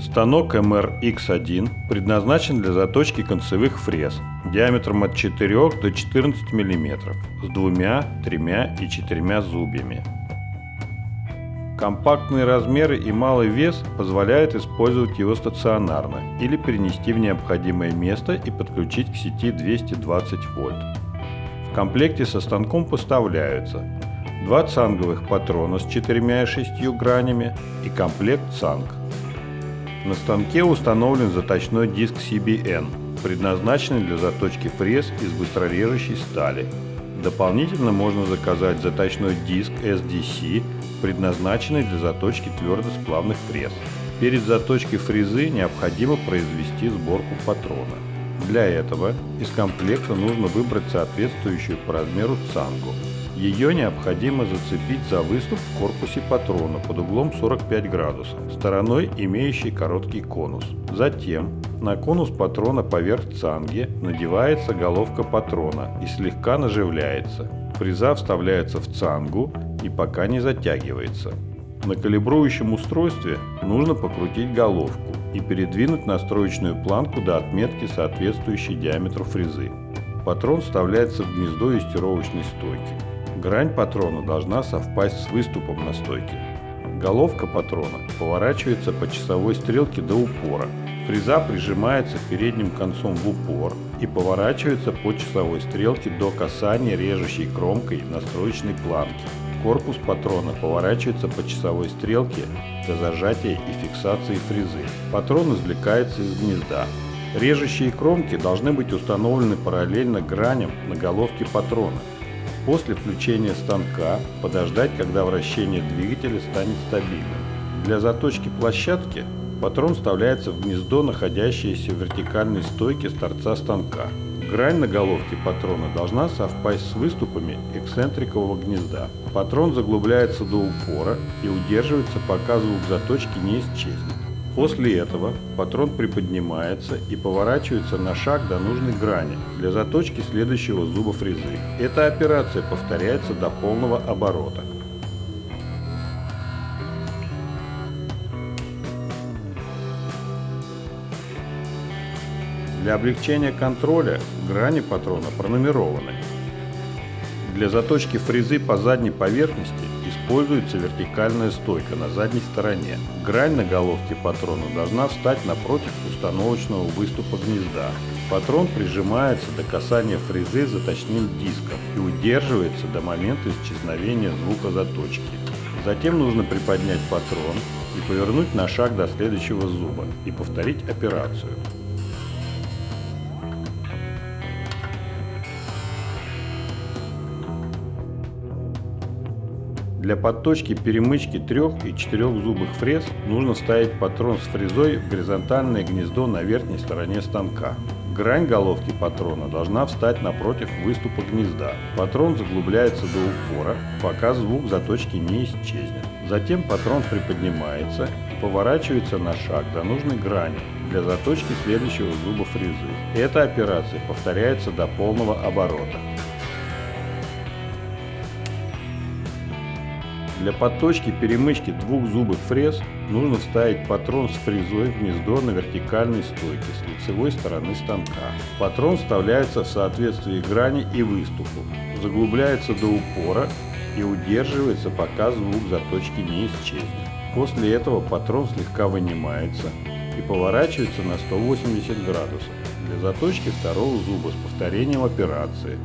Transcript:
Станок MRX1 предназначен для заточки концевых фрез диаметром от 4 до 14 мм с двумя, тремя и четырьмя зубьями. Компактные размеры и малый вес позволяют использовать его стационарно или перенести в необходимое место и подключить к сети 220 вольт. В комплекте со станком поставляются два цанговых патрона с четырьмя и шестью гранями и комплект цанг. На станке установлен заточной диск CBN, предназначенный для заточки фрез из быстрорежущей стали. Дополнительно можно заказать заточной диск SDC, предназначенный для заточки твердосплавных фрез. Перед заточкой фрезы необходимо произвести сборку патрона. Для этого из комплекта нужно выбрать соответствующую по размеру цангу. Ее необходимо зацепить за выступ в корпусе патрона под углом 45 градусов, стороной имеющей короткий конус. Затем на конус патрона поверх цанги надевается головка патрона и слегка наживляется. Фреза вставляется в цангу и пока не затягивается. На калибрующем устройстве нужно покрутить головку и передвинуть настроечную планку до отметки, соответствующей диаметру фрезы. Патрон вставляется в гнездо юстировочной стойки. Грань патрона должна совпасть с выступом на стойке. Головка патрона поворачивается по часовой стрелке до упора. Фреза прижимается передним концом в упор и поворачивается по часовой стрелке до касания режущей кромкой настроечной планки. Корпус патрона поворачивается по часовой стрелке до зажатия и фиксации фрезы. Патрон извлекается из гнезда. Режущие кромки должны быть установлены параллельно граням на головке патрона. После включения станка подождать, когда вращение двигателя станет стабильным. Для заточки площадки патрон вставляется в гнездо, находящееся в вертикальной стойке с торца станка. Грань на головке патрона должна совпасть с выступами эксцентрикового гнезда. Патрон заглубляется до упора и удерживается, пока звук заточки не исчезнет. После этого патрон приподнимается и поворачивается на шаг до нужной грани для заточки следующего зуба фрезы. Эта операция повторяется до полного оборота. Для облегчения контроля грани патрона пронумерованы. Для заточки фрезы по задней поверхности используется вертикальная стойка на задней стороне. Грань на головке патрона должна встать напротив установочного выступа гнезда. Патрон прижимается до касания фрезы заточным диском и удерживается до момента исчезновения звука заточки. Затем нужно приподнять патрон и повернуть на шаг до следующего зуба и повторить операцию. Для подточки перемычки трех и четырехзубых фрез нужно ставить патрон с фрезой в горизонтальное гнездо на верхней стороне станка. Грань головки патрона должна встать напротив выступа гнезда. Патрон заглубляется до упора, пока звук заточки не исчезнет. Затем патрон приподнимается поворачивается на шаг до нужной грани для заточки следующего зуба фрезы. Эта операция повторяется до полного оборота. Для подточки перемычки двух зубых фрез нужно вставить патрон с фрезой в гнездо на вертикальной стойке с лицевой стороны станка. Патрон вставляется в соответствии грани и выступу, заглубляется до упора и удерживается, пока звук заточки не исчезнет. После этого патрон слегка вынимается и поворачивается на 180 градусов для заточки второго зуба с повторением операции